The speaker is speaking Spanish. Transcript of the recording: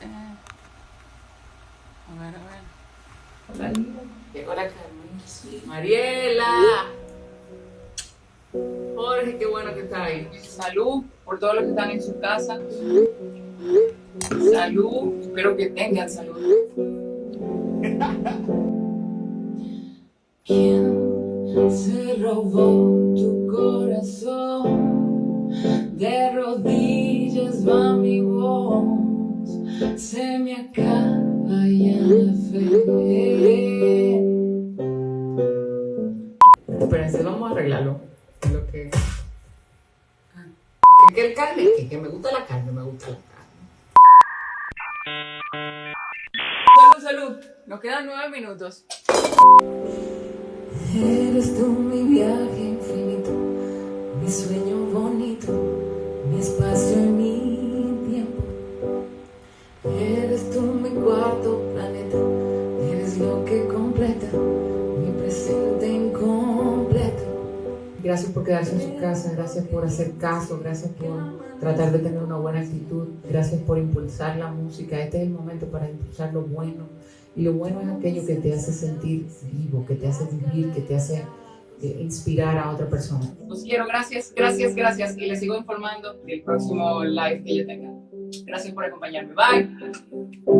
Eh. A ver, a ver. Hola. Llegó la Carmen. Mariela. Jorge, qué bueno que está ahí. Salud por todos los que están en su casa. Salud. Espero que tengan salud. ¿Quién se robó tu corazón? De rodillas va mi voz, Espérense, vamos a arreglarlo. Lo que... Ah, Que, que el carne, que, que me gusta la carne, me gusta la carne. Salud, salud. Nos quedan nueve minutos. Eres tú mi viaje infinito, mi sueño mi presente incompleto. Gracias por quedarse en su casa, gracias por hacer caso, gracias por tratar de tener una buena actitud, gracias por impulsar la música. Este es el momento para impulsar lo bueno. Y lo bueno es aquello que te hace sentir vivo, que te hace vivir, que te hace eh, inspirar a otra persona. Los quiero, gracias, gracias, gracias. Y les sigo informando del próximo live que yo tenga. Gracias por acompañarme. Bye.